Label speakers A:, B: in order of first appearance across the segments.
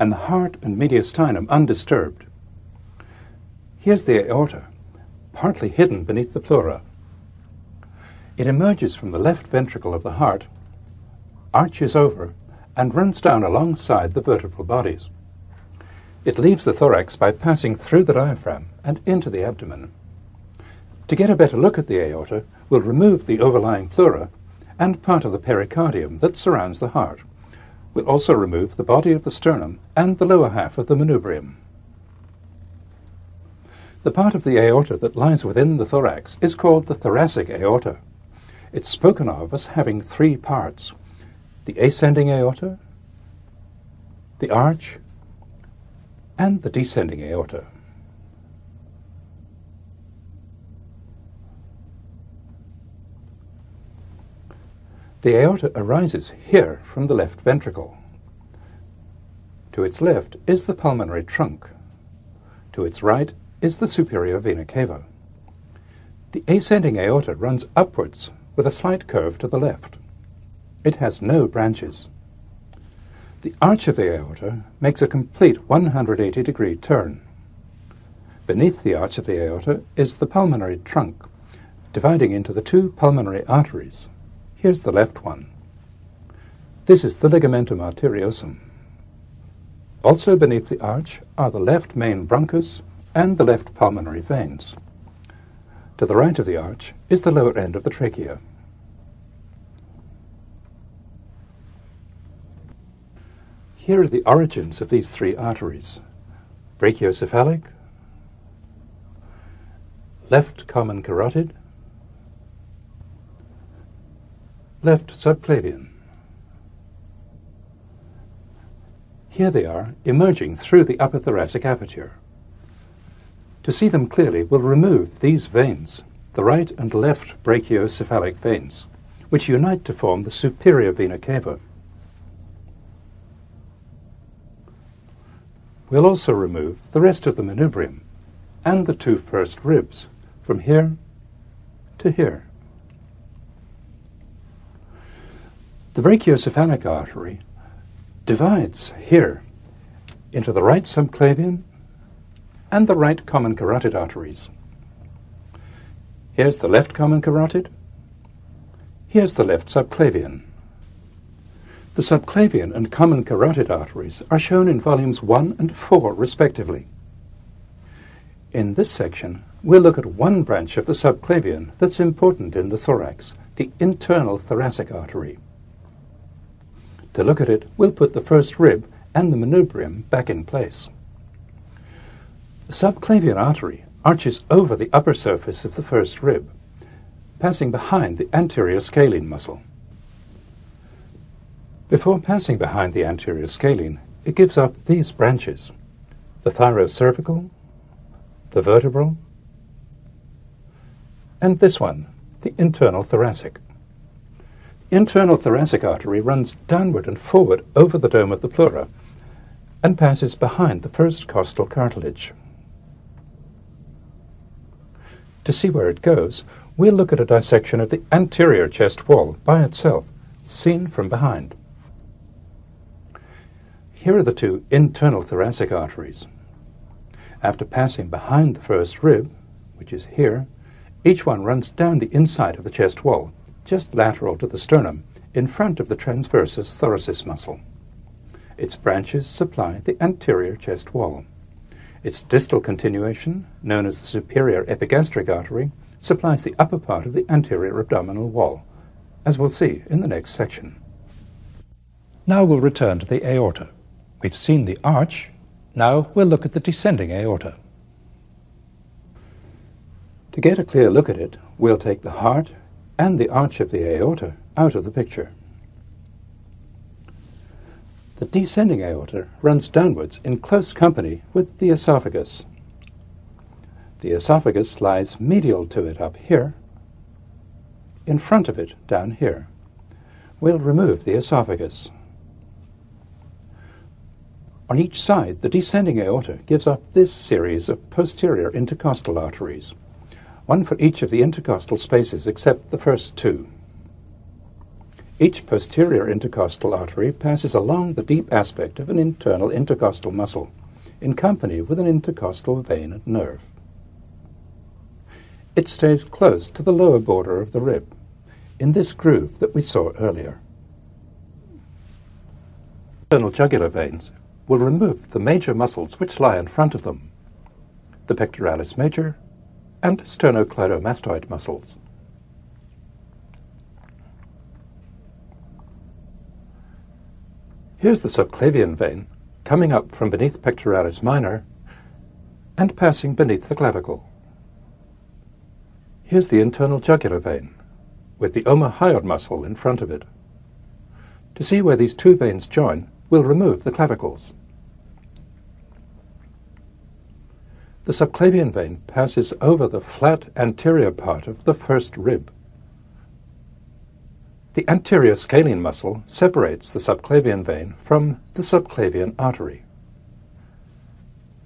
A: and the heart and mediastinum undisturbed. Here's the aorta, partly hidden beneath the pleura. It emerges from the left ventricle of the heart, arches over, and runs down alongside the vertebral bodies. It leaves the thorax by passing through the diaphragm and into the abdomen. To get a better look at the aorta, we'll remove the overlying pleura and part of the pericardium that surrounds the heart. We'll also remove the body of the sternum and the lower half of the manubrium. The part of the aorta that lies within the thorax is called the thoracic aorta. It's spoken of as having three parts the ascending aorta, the arch, and the descending aorta. The aorta arises here from the left ventricle. To its left is the pulmonary trunk. To its right is the superior vena cava. The ascending aorta runs upwards with a slight curve to the left. It has no branches. The arch of the aorta makes a complete 180 degree turn. Beneath the arch of the aorta is the pulmonary trunk, dividing into the two pulmonary arteries. Here's the left one. This is the ligamentum arteriosum. Also beneath the arch are the left main bronchus and the left pulmonary veins. To the right of the arch is the lower end of the trachea. Here are the origins of these three arteries. Brachiocephalic, left common carotid, left subclavian. Here they are, emerging through the upper thoracic aperture. To see them clearly, we'll remove these veins, the right and left brachiocephalic veins, which unite to form the superior vena cava. We'll also remove the rest of the manubrium and the two first ribs from here to here. The brachiocephalic artery divides here into the right subclavian and the right common carotid arteries. Here's the left common carotid. Here's the left subclavian. The subclavian and common carotid arteries are shown in volumes 1 and 4 respectively. In this section, we'll look at one branch of the subclavian that's important in the thorax, the internal thoracic artery. To look at it, we'll put the first rib and the manubrium back in place. The subclavian artery arches over the upper surface of the first rib, passing behind the anterior scalene muscle. Before passing behind the anterior scalene, it gives off these branches the thyrocervical, the vertebral, and this one, the internal thoracic. Internal thoracic artery runs downward and forward over the dome of the pleura and passes behind the first costal cartilage. To see where it goes, we'll look at a dissection of the anterior chest wall by itself, seen from behind. Here are the two internal thoracic arteries. After passing behind the first rib, which is here, each one runs down the inside of the chest wall, just lateral to the sternum, in front of the transversus thoracis muscle. Its branches supply the anterior chest wall. Its distal continuation, known as the superior epigastric artery, supplies the upper part of the anterior abdominal wall, as we'll see in the next section. Now we'll return to the aorta. We've seen the arch, now we'll look at the descending aorta. To get a clear look at it, we'll take the heart and the arch of the aorta out of the picture. The descending aorta runs downwards in close company with the esophagus. The esophagus lies medial to it up here, in front of it down here. We'll remove the esophagus. On each side, the descending aorta gives off this series of posterior intercostal arteries, one for each of the intercostal spaces except the first two. Each posterior intercostal artery passes along the deep aspect of an internal intercostal muscle, in company with an intercostal vein and nerve. It stays close to the lower border of the rib, in this groove that we saw earlier. Internal jugular veins will remove the major muscles which lie in front of them, the pectoralis major and sternocleidomastoid muscles. Here's the subclavian vein coming up from beneath pectoralis minor and passing beneath the clavicle. Here's the internal jugular vein with the omohyoid muscle in front of it. To see where these two veins join, we'll remove the clavicles. The subclavian vein passes over the flat anterior part of the first rib the anterior scalene muscle separates the subclavian vein from the subclavian artery.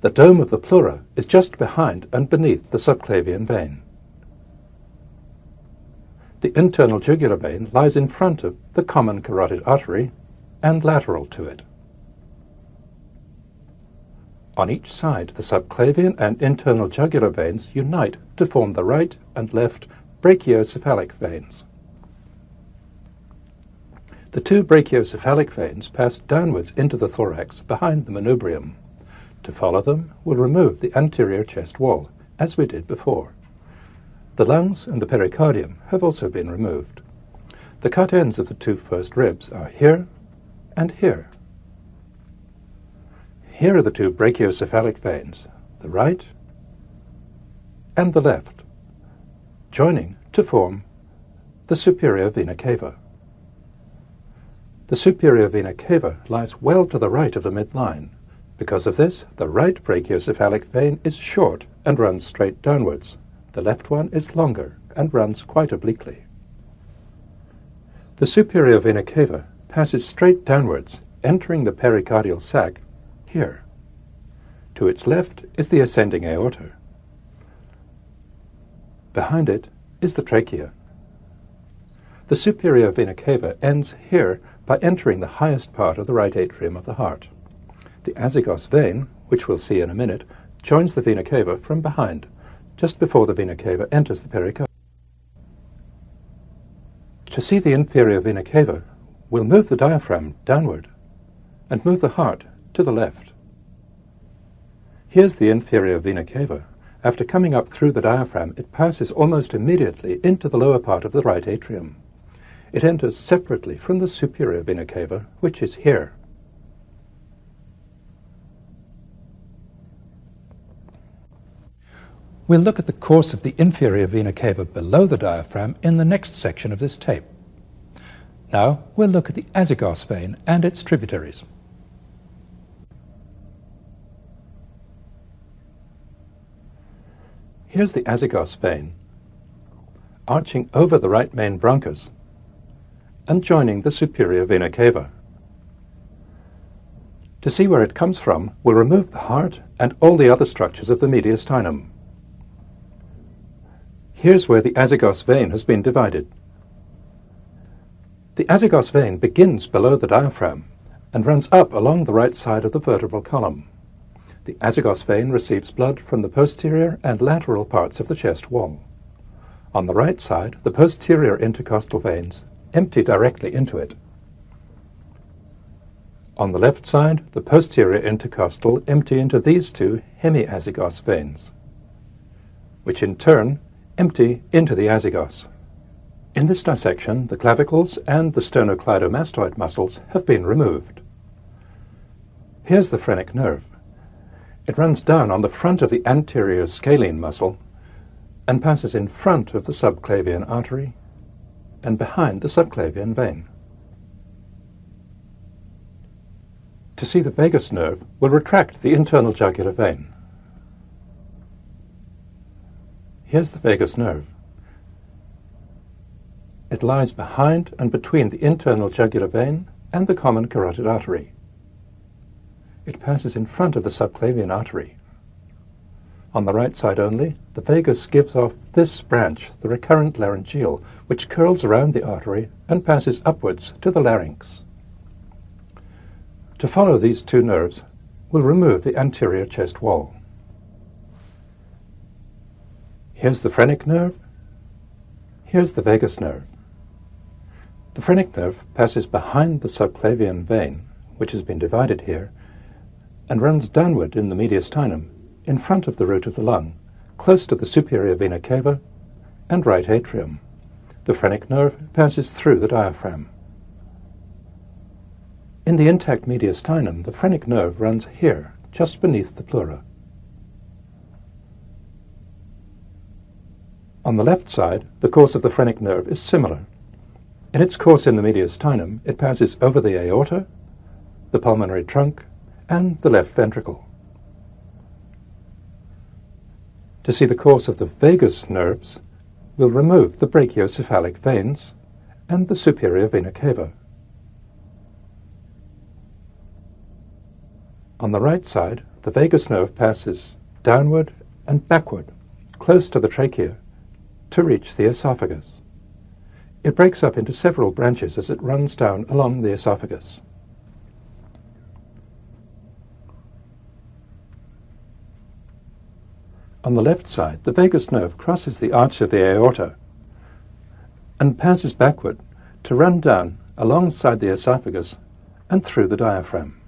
A: The dome of the pleura is just behind and beneath the subclavian vein. The internal jugular vein lies in front of the common carotid artery and lateral to it. On each side, the subclavian and internal jugular veins unite to form the right and left brachiocephalic veins. The two brachiocephalic veins pass downwards into the thorax behind the manubrium. To follow them, we'll remove the anterior chest wall, as we did before. The lungs and the pericardium have also been removed. The cut ends of the two first ribs are here and here. Here are the two brachiocephalic veins, the right and the left, joining to form the superior vena cava. The superior vena cava lies well to the right of the midline. Because of this, the right brachiocephalic vein is short and runs straight downwards. The left one is longer and runs quite obliquely. The superior vena cava passes straight downwards, entering the pericardial sac here. To its left is the ascending aorta. Behind it is the trachea. The superior vena cava ends here by entering the highest part of the right atrium of the heart. The azygos vein, which we'll see in a minute, joins the vena cava from behind, just before the vena cava enters the pericardium. To see the inferior vena cava, we'll move the diaphragm downward and move the heart to the left. Here's the inferior vena cava. After coming up through the diaphragm, it passes almost immediately into the lower part of the right atrium. It enters separately from the superior vena cava, which is here. We'll look at the course of the inferior vena cava below the diaphragm in the next section of this tape. Now we'll look at the azygos vein and its tributaries. Here's the azygos vein, arching over the right main bronchus and joining the superior vena cava. To see where it comes from, we'll remove the heart and all the other structures of the mediastinum. Here's where the azygos vein has been divided. The azygos vein begins below the diaphragm and runs up along the right side of the vertebral column. The azygos vein receives blood from the posterior and lateral parts of the chest wall. On the right side, the posterior intercostal veins empty directly into it. On the left side, the posterior intercostal empty into these two hemiazygos veins, which in turn empty into the azygos. In this dissection, the clavicles and the sternocleidomastoid muscles have been removed. Here's the phrenic nerve. It runs down on the front of the anterior scalene muscle and passes in front of the subclavian artery and behind the subclavian vein. To see the vagus nerve, we'll retract the internal jugular vein. Here's the vagus nerve. It lies behind and between the internal jugular vein and the common carotid artery. It passes in front of the subclavian artery. On the right side only, the vagus gives off this branch, the recurrent laryngeal, which curls around the artery and passes upwards to the larynx. To follow these two nerves, we'll remove the anterior chest wall. Here's the phrenic nerve. Here's the vagus nerve. The phrenic nerve passes behind the subclavian vein, which has been divided here, and runs downward in the mediastinum in front of the root of the lung, close to the superior vena cava and right atrium. The phrenic nerve passes through the diaphragm. In the intact mediastinum, the phrenic nerve runs here, just beneath the pleura. On the left side, the course of the phrenic nerve is similar. In its course in the mediastinum, it passes over the aorta, the pulmonary trunk, and the left ventricle. To see the course of the vagus nerves, we'll remove the brachiocephalic veins and the superior vena cava. On the right side, the vagus nerve passes downward and backward, close to the trachea, to reach the esophagus. It breaks up into several branches as it runs down along the esophagus. On the left side, the vagus nerve crosses the arch of the aorta and passes backward to run down alongside the esophagus and through the diaphragm.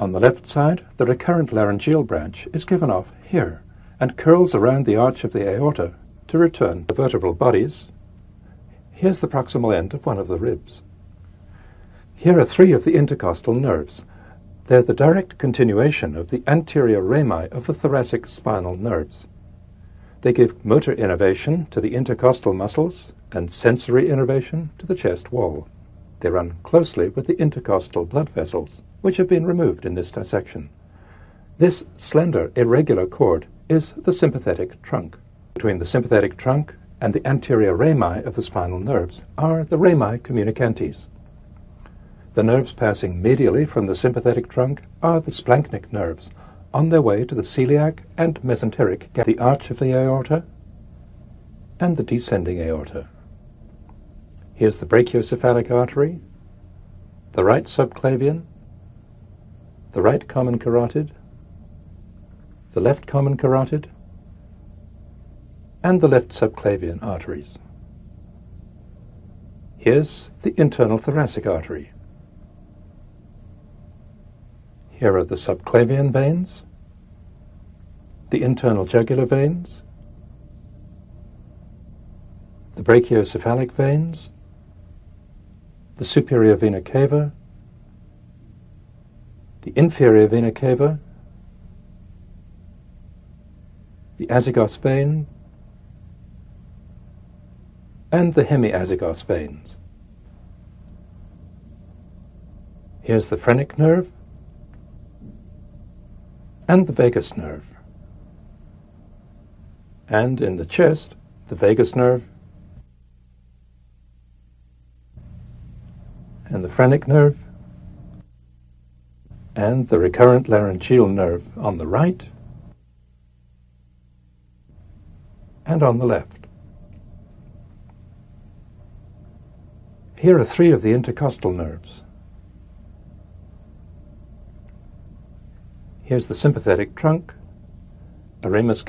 A: On the left side, the recurrent laryngeal branch is given off here and curls around the arch of the aorta to return the vertebral bodies. Here's the proximal end of one of the ribs. Here are three of the intercostal nerves they're the direct continuation of the anterior rami of the thoracic spinal nerves. They give motor innervation to the intercostal muscles and sensory innervation to the chest wall. They run closely with the intercostal blood vessels, which have been removed in this dissection. This slender, irregular cord is the sympathetic trunk. Between the sympathetic trunk and the anterior rami of the spinal nerves are the rami communicantes. The nerves passing medially from the sympathetic trunk are the splanchnic nerves, on their way to the celiac and mesenteric, the arch of the aorta, and the descending aorta. Here's the brachiocephalic artery, the right subclavian, the right common carotid, the left common carotid, and the left subclavian arteries. Here's the internal thoracic artery. Here are the subclavian veins, the internal jugular veins, the brachiocephalic veins, the superior vena cava, the inferior vena cava, the azygos vein, and the hemiazygos veins. Here's the phrenic nerve, and the vagus nerve. And in the chest, the vagus nerve and the phrenic nerve and the recurrent laryngeal nerve on the right and on the left. Here are three of the intercostal nerves. Here's the sympathetic trunk, a ramus